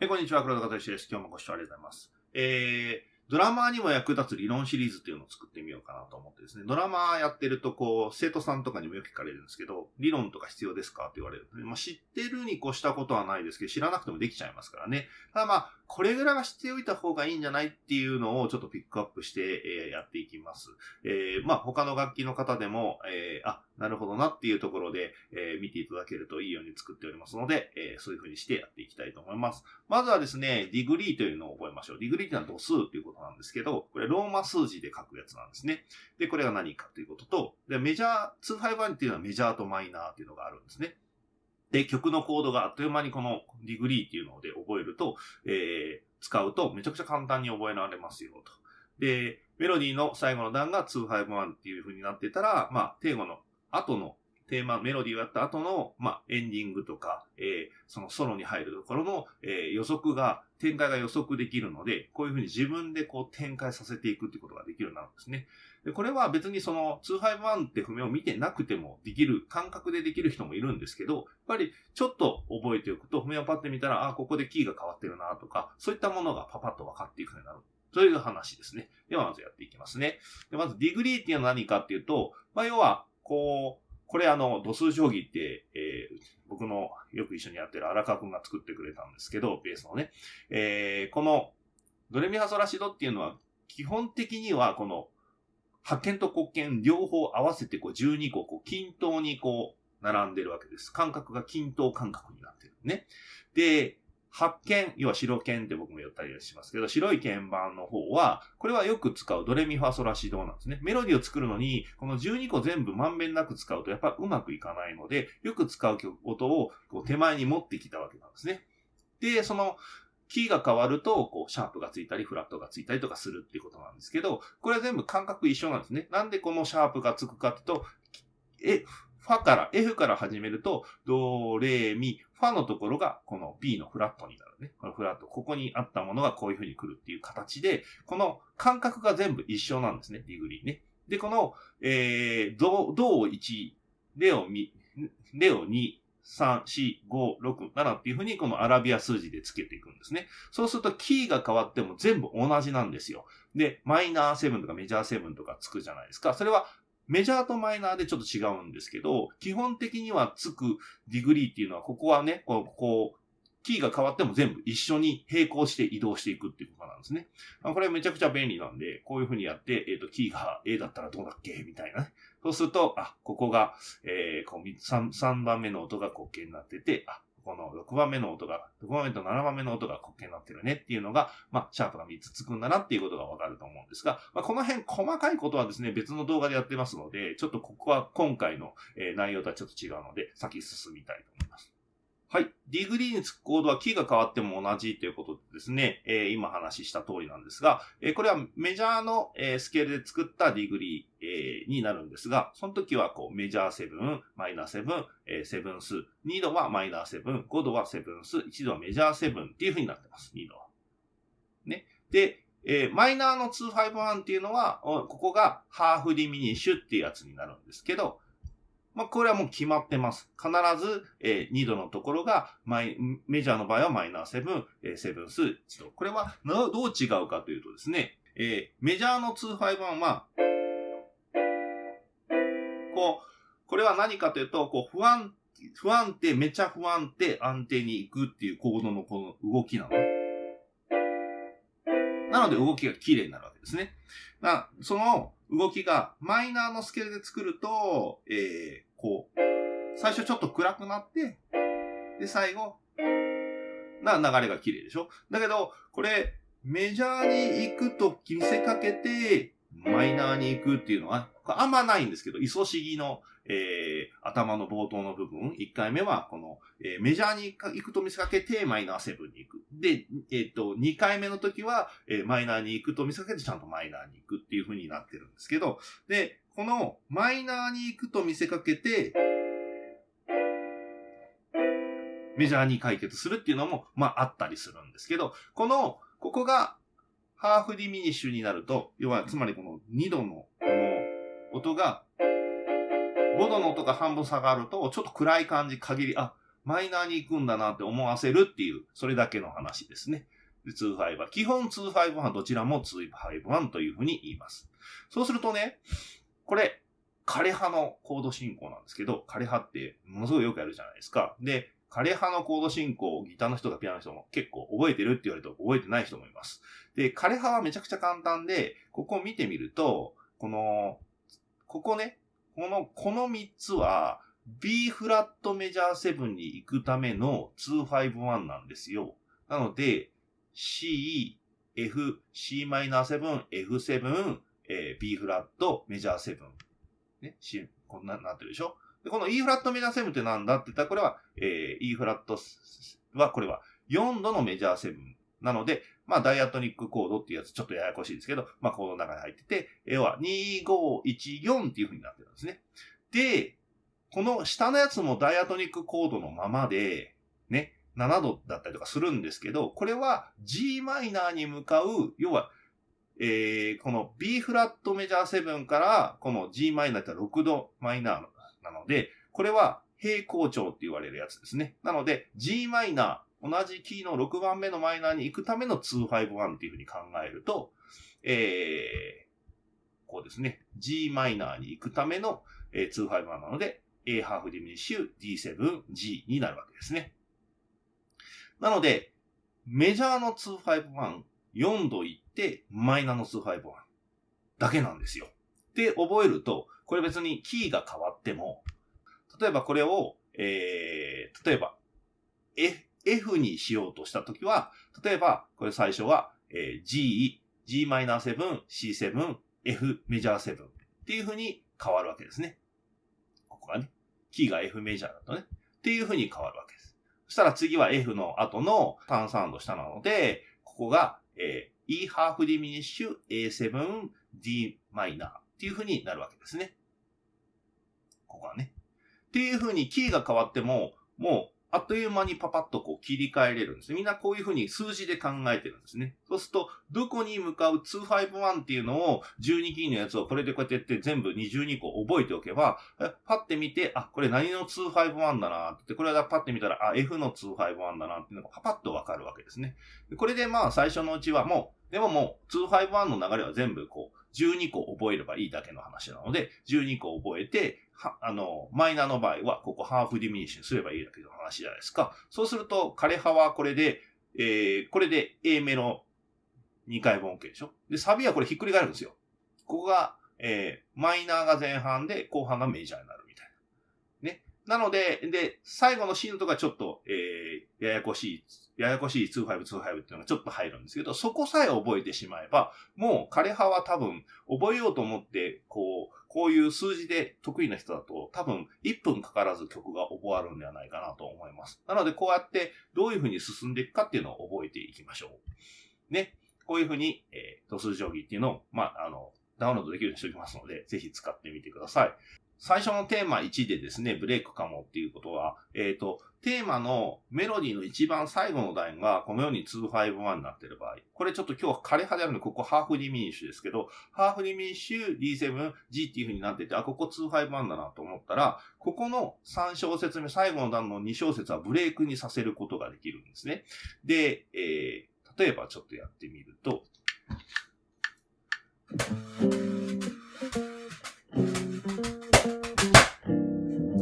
えこんにちは、黒田和之です。今日もご視聴ありがとうございます。えー、ドラマーにも役立つ理論シリーズっていうのを作ってみようかなと思ってですね。ドラマーやってると、こう、生徒さんとかにもよく聞かれるんですけど、理論とか必要ですかって言われる。まあ、知ってるに越したことはないですけど、知らなくてもできちゃいますからね。ただまあ、これぐらいは知っておいた方がいいんじゃないっていうのをちょっとピックアップして、えやっていきます。えーまあ、他の楽器の方でも、えーあ、なるほどなっていうところで、えー見ていただけるといいように作っておりますので、えそういう風にしてやっていきたいと思います。まずはですね、ディグリーというのを覚えましょう。ディグリーというのは度数ということなんですけど、これローマ数字で書くやつなんですね。で、これが何かということと、でメジャー、251っていうのはメジャーとマイナーっていうのがあるんですね。で、曲のコードがあっという間にこのディグリーっていうので覚えると、えー使うとめちゃくちゃ簡単に覚えられますよと。で、メロディーの最後の段が251っていう風になってたら、まあ、定語の後のテーマ、メロディーをやった後の、まあ、エンディングとか、えーそのソロに入るところの、えー予測が、展開が予測できるので、こういう風に自分でこう展開させていくってことができるようになるんですね。でこれは別にその251って譜面を見てなくてもできる、感覚でできる人もいるんですけど、やっぱりちょっと覚えておくと、譜面をパッて見たら、あ、ここでキーが変わってるなとか、そういったものがパパッと分かっていくようになる。という話ですね。ではまずやっていきますね。でまずディグリーっていうのは何かっていうと、まあ要は、こう、これあの、度数定規って、えー僕のよく一緒にやってる荒川くんが作ってくれたんですけど、ベースのね。えーこの、ドレミファソラシドっていうのは、基本的にはこの、発見と黒鍵両方合わせてこう12個こう均等にこう並んでるわけです。感覚が均等感覚になってるね。で、発見、要は白鍵って僕も言ったりしますけど、白い鍵盤の方は、これはよく使うドレミファソラシドなんですね。メロディを作るのに、この12個全部まんべんなく使うとやっぱうまくいかないので、よく使う曲音をこう手前に持ってきたわけなんですね。で、その、キーが変わると、こう、シャープがついたり、フラットがついたりとかするっていうことなんですけど、これは全部間隔一緒なんですね。なんでこのシャープがつくかっていうと、え、ファから、F から始めると、ド、レ、ミ、ファのところがこの B のフラットになるね。このフラット、ここにあったものがこういう風に来るっていう形で、この間隔が全部一緒なんですね、ディグリーね。で、この、えー、ド、ドを1、レを2、レを2、3、4、5、6、7っていう風にこのアラビア数字でつけていくんですね。そうするとキーが変わっても全部同じなんですよ。で、マイナー7とかメジャー7とかつくじゃないですか。それはメジャーとマイナーでちょっと違うんですけど、基本的にはつくディグリーっていうのは、ここはね、こう、こうキーが変わっても全部一緒に並行して移動していくっていうことなんですね。あこれめちゃくちゃ便利なんで、こういう風にやって、えっ、と、キーが A だったらどうだっけ？みたいなね。そうすると、あ、ここが、えー、こう 3, 3番目の音が黒鍵になってて、あ、この6番目の音が、6番目と7番目の音が黒鍵になってるねっていうのが、まあ、シャープが3つつくんだなっていうことがわかると思うんですが、まあ、この辺細かいことはですね、別の動画でやってますので、ちょっとここは今回の、え内容とはちょっと違うので、先進みたいと思います。はい。ディグリーにつくコードはキーが変わっても同じということでですね、えー今話した通りなんですが、えーこれはメジャーの、えースケールで作ったディグリー、えーになるんですが、その時はこうメジャー7、マイナー7、えーセブンス、2度はマイナー7、5度はセブンス、1度はメジャー7っていう風になってます、2度は。ね。で、えーマイナーの251っていうのは、ここがハーフディミニッシュっていうやつになるんですけど、まあ、これはもう決まってます。必ず、えー2度のところがマイ、メジャーの場合はマイナー7、えーセブンス1度。これはどう違うかというとですね、えーメジャーの251は、こう、これは何かというと、こう、不安、不安定、めちゃ不安定、安定に行くっていうコードのこの動きなの。なので動きが綺麗になるわけですね。なその動きがマイナーのスケールで作ると、えー、こう、最初ちょっと暗くなって、で、最後、な流れが綺麗でしょ？だけど、これ、メジャーに行くと見せかけて、マイナーに行くっていうのは、あんまないんですけど、イソシギの、えー、頭の冒頭の部分、1回目は、この、えーメジャーに行くと見せかけて、マイナー7に行く。で、えっ、と、2回目の時は、えーマイナーに行くと見せかけて、ちゃんとマイナーに行くっていう風になってるんですけど、で、この、マイナーに行くと見せかけて、メジャーに解決するっていうのも、まあ、あったりするんですけど、この、ここが、ハーフディミニッシュになると、要は、つまりこの2度の、この、音が、5度の音が半分下がると、ちょっと暗い感じ、限り、あ、マイナーに行くんだなって思わせるっていう、それだけの話ですね。で、251。基本251どちらも251というふうに言います。そうするとね、これ、枯葉のコード進行なんですけど、枯葉ってものすごいよくやるじゃないですか。で、枯葉のコード進行をギターの人がピアノの人も結構覚えてるって言われると覚えてない人もいます。で、枯葉はめちゃくちゃ簡単で、ここを見てみると、この、ここね、この、この3つは、B フラットメジャー7に行くための251なんですよ。なので、C、F、c マイナー7、F7、えー、B フラットメジャー7。ね、C、こんな、なってるでしょ？で、この E フラットメジャー7ってなんだって言ったら、これは、えー、E フラットは、これは4度のメジャー7なので、まあ、ダイアトニックコードっていうやつ、ちょっとややこしいですけど、まあ、コードの中に入ってて、要は2514っていう風になってるんですね。で、この下のやつもダイアトニックコードのままで、ね、7度だったりとかするんですけど、これは g マイナーに向かう、要は、えー、この B フラットメジャー7から、この g マイナーって6度マイナーなので、これは平行調って言われるやつですね。なので、g マイナー、同じキーの6番目のマイナーに行くための251っていうふうに考えると、えー、こうですね。g マイナーに行くための、えー、251なので、A ハーフディミニッシュ D7G になるわけですね。なので、メジャーの251、4度いって、マイナーの251だけなんですよ。で、覚えると、これ別にキーが変わっても、例えばこれを、えー、例えば、F、F にしようとしたときは、例えば、これ最初は、えー、G、G-7、C7、F メジャー7っていう風に変わるわけですね。ここがね。キーが F メジャーだとね。っていう風に変わるわけです。そしたら次は F の後のターンサウンド下なので、ここが、えー、E ハーフディミニッシュ A7 D マイナーっていう風になるわけですね。ここはね。っていう風にキーが変わっても、もうあっという間にパパッとこう切り替えれるんです。みんなこういうふうに数字で考えてるんですね。そうすると、どこに向かう251っていうのを12キーのやつをこれでこうやってやって全部12個覚えておけば、パッて見て、あ、これ何の251だなって、これがパッて見たら、あ、F の251だなっていうのがパパッとわかるわけですね。これでまあ最初のうちはもう、でももう251の流れは全部こう、12個覚えればいいだけの話なので、12個覚えて、あの、マイナーの場合は、ここハーフディミニッシュにすればいいだけの話じゃないですか。そうすると、枯葉はこれで、えー、これで A メロ2回分 OK でしょで、サビはこれひっくり返るんですよ。ここが、えー、マイナーが前半で、後半がメジャーになるみたいな。ね。なので、で、最後のシーンとかちょっと、えー、ややこしい、ややこしい2525っていうのがちょっと入るんですけど、そこさえ覚えてしまえば、もう枯葉は多分、覚えようと思って、こう、こういう数字で得意な人だと多分1分かからず曲が覚わるんではないかなと思います。なのでこうやってどういうふうに進んでいくかっていうのを覚えていきましょう。ね。こういうふうに、えー、度数定規っていうのを、まあ、あの、ダウンロードできるようにしておきますので、ぜひ使ってみてください。最初のテーマ1でですね、ブレイクかもっていうことは、えっ、ー、と、テーマのメロディーの一番最後のラインがこのように251になっている場合、これちょっと今日は枯葉であるので、ここハーフディミニッシュですけど、ハーフディミニッシュ D7G っていう風になってて、あ、ここ251だなと思ったら、ここの3小節目、最後の段の2小節はブレイクにさせることができるんですね。で、えー、例えばちょっとやってみると、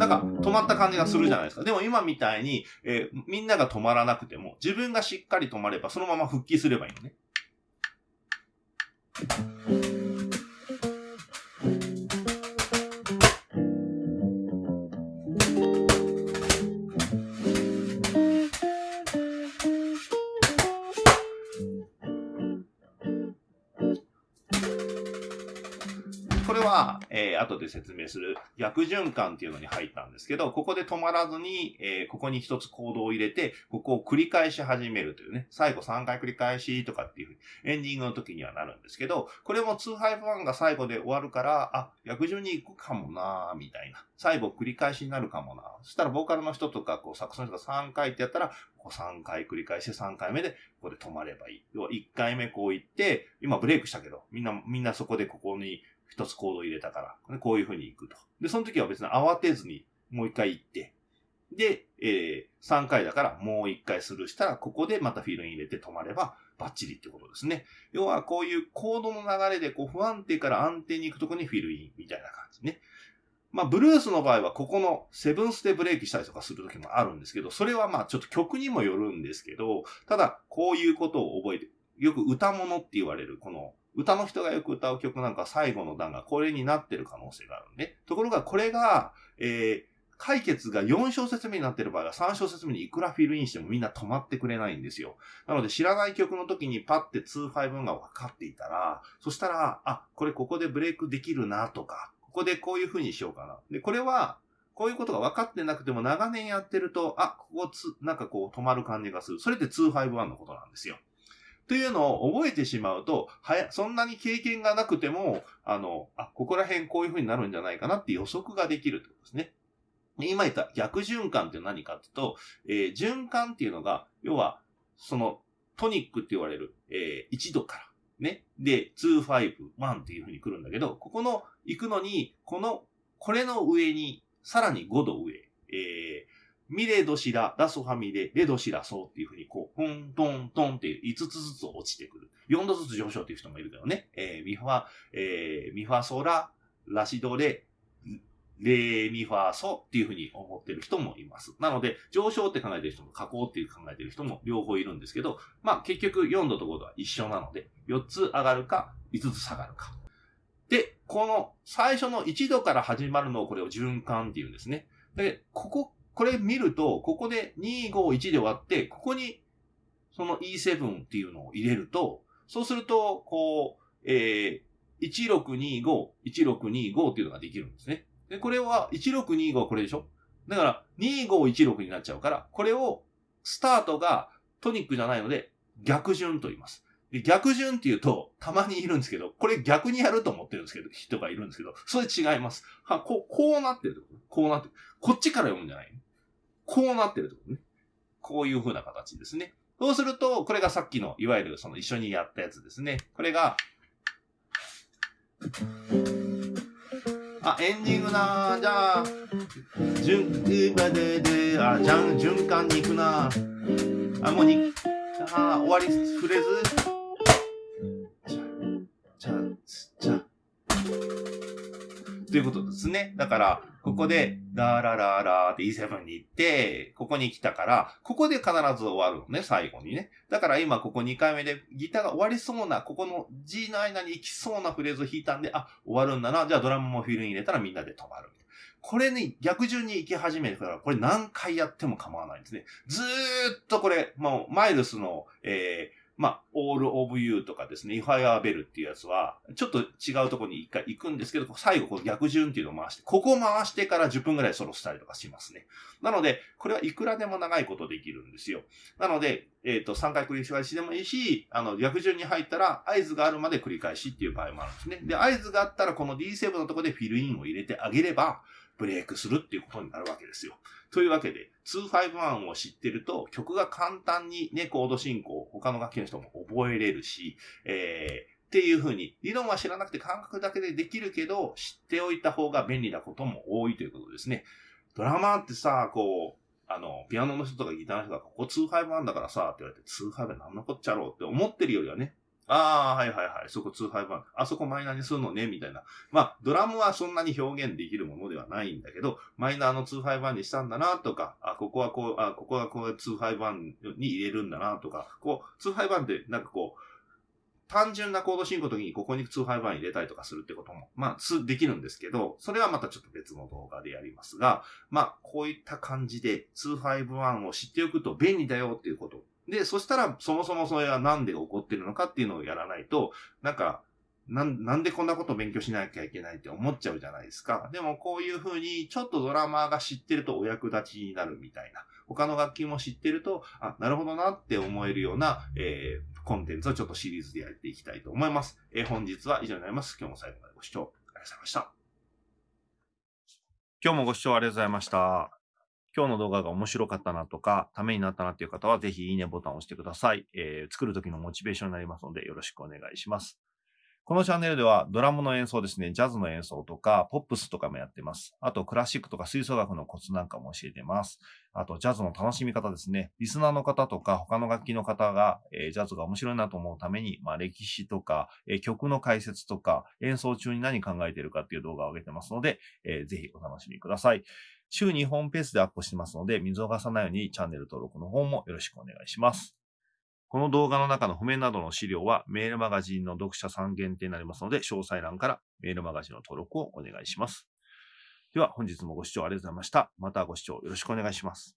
なんか止まった感じがするじゃないですか。でも今みたいに、えー、みんなが止まらなくても、自分がしっかり止まれば、そのまま復帰すればいいのね。えー、後で説明する逆循環っていうのに入ったんですけど、ここで止まらずに、えー、ここに一つコードを入れて、ここを繰り返し始めるというね、最後3回繰り返しとかっていうエンディングの時にはなるんですけど、これも2-1が最後で終わるから、あ、逆順に行くかもなみたいな。最後繰り返しになるかもなそしたらボーカルの人とか、こう、サックスの人が3回ってやったら、こう3回繰り返して3回目で、ここで止まればいい。要は1回目こう行って、今ブレイクしたけど、みんな、みんなそこでここに一つコード入れたから、こういう風に行くと。で、その時は別に慌てずにもう一回行って、で、えー、3回だからもう1回スルーしたら、ここでまたフィールイン入れて止まればバッチリってことですね。要はこういうコードの流れでこう不安定から安定に行くとこにフィルインみたいな感じね。まあ、ブルースの場合はここのセブンスでブレーキしたりとかするときもあるんですけど、それはまあちょっと曲にもよるんですけど、ただこういうことを覚えて、よく歌物って言われる、この歌の人がよく歌う曲なんか最後の段がこれになってる可能性があるんで。ところがこれが、えー、解決が4小節目になってる場合は3小節目にいくらフィルインしてもみんな止まってくれないんですよ。なので知らない曲の時にパッて2-5が分かっていたら、そしたら、あ、これここでブレイクできるなとか、ここでこういう風にしようかな。で、これは、こういうことが分かってなくても長年やってると、あ、ここつ、なんかこう止まる感じがする。それって2-5-1のことなんですよ。というのを覚えてしまうと、はや、そんなに経験がなくても、あの、あ、ここら辺こういう風になるんじゃないかなって予測ができるってことですね。今言った逆循環って何かっていうと、えー、循環っていうのが、要は、その、トニックって言われる、えー、1度から、ね。で、2、5、1っていう風に来るんだけど、ここの、行くのに、この、これの上に、さらに5度上、えー、ミレドシラ、ラソファミレ、レドシラソっていう風にこう、トントントンっていう5つずつ落ちてくる。4度ずつ上昇っていう人もいるけどね。えー、ミファ、えー、ミファソラ、ラシドレ、レミファソっていう風に思ってる人もいます。なので、上昇って考えてる人も下降っていう考えてる人も両方いるんですけど、まあ結局4度と5度は一緒なので、4つ上がるか、5つ下がるか。で、この最初の1度から始まるのをこれを循環っていうんですね。で、こここれ見ると、ここで251で割って、ここにその E7 っていうのを入れると、そうすると、こう、えー、1625、1625っていうのができるんですね。で、これは1625はこれでしょ？だから2516になっちゃうから、これをスタートがトニックじゃないので逆順と言います。で逆順って言うと、たまにいるんですけど、これ逆にやると思ってるんですけど、人がいるんですけど、それ違います。は、こう、こうなってるこうなってる。こっちから読むんじゃないこうなってるってことね。こういう風な形ですね。そうすると、これがさっきの、いわゆるその一緒にやったやつですね。これが、あ、エンディングなじゃあ、順、ででで、あ、じゃん、循環に行くなあ、もうに、あ、終わり、フレーズじゃ、じゃ、じゃ、ということですね。だから、ここで、ラーラララーって E7 に行って、ここに来たから、ここで必ず終わるのね、最後にね。だから今ここ2回目でギターが終わりそうな、ここの G の間に行きそうなフレーズを弾いたんで、あ、終わるんだな。じゃあドラムもフィルに入れたらみんなで止まる。これに逆順に行き始めるから、これ何回やっても構わないんですね。ずーっとこれ、もう、マイルスの、えー、まあ、all of you とかですね、if I are bell っていうやつは、ちょっと違うところに一回行くんですけど、最後こう逆順っていうのを回して、ここを回してから10分ぐらいソロしたりとかしますね。なので、これはいくらでも長いことできるんですよ。なので、えっ、ー、と、3回繰り返しでもいいし、あの、逆順に入ったら合図があるまで繰り返しっていう場合もあるんですね。で、合図があったらこの D7 のところでフィルインを入れてあげれば、ブレイクするっていうことになるわけですよ。というわけで、251を知ってると曲が簡単にね、コード進行、他の楽器の人も覚えれるし、えー、っていうふうに、理論は知らなくて感覚だけでできるけど、知っておいた方が便利なことも多いということですね。ドラマーってさ、こう、あの、ピアノの人とかギターの人が、ここ251だからさ、って言われて、251なんのこっちゃろうって思ってるよりはね、ああ、はいはいはい。そこ2 5番。あそこマイナーにするのね、みたいな。まあ、ドラムはそんなに表現できるものではないんだけど、マイナーの2 5番にしたんだな、とか、あ、ここはこう、あ、ここはこう2 5番に入れるんだな、とか、こう、2 5番ってなんかこう、単純なコード進行の時にここに2 5番入れたりとかするってことも、まあ、できるんですけど、それはまたちょっと別の動画でやりますが、まあ、こういった感じで2 5 1を知っておくと便利だよっていうことで、そしたら、そもそもそれはなんで起こってるのかっていうのをやらないと、なんか、なん、なんでこんなこと勉強しなきゃいけないって思っちゃうじゃないですか。でもこういうふうに、ちょっとドラマーが知ってるとお役立ちになるみたいな。他の楽器も知ってると、あ、なるほどなって思えるような、えー、コンテンツをちょっとシリーズでやっていきたいと思います。えー、本日は以上になります。今日も最後までご視聴ありがとうございました。今日もご視聴ありがとうございました。今日の動画が面白かったなとか、ためになったなっていう方は、ぜひいいねボタンを押してください。えー、作るときのモチベーションになりますので、よろしくお願いします。このチャンネルではドラムの演奏ですね、ジャズの演奏とか、ポップスとかもやってます。あと、クラシックとか吹奏楽のコツなんかも教えてます。あと、ジャズの楽しみ方ですね。リスナーの方とか、他の楽器の方が、えー、ジャズが面白いなと思うために、まあ、歴史とか、えー、曲の解説とか、演奏中に何考えてるかっていう動画を上げてますので、えー、ぜひお楽しみください。週2本ペースでアップしてますので、見逃さないようにチャンネル登録の方もよろしくお願いします。この動画の中の譜面などの資料はメールマガジンの読者さん限定になりますので、詳細欄からメールマガジンの登録をお願いします。では本日もご視聴ありがとうございました。またご視聴よろしくお願いします。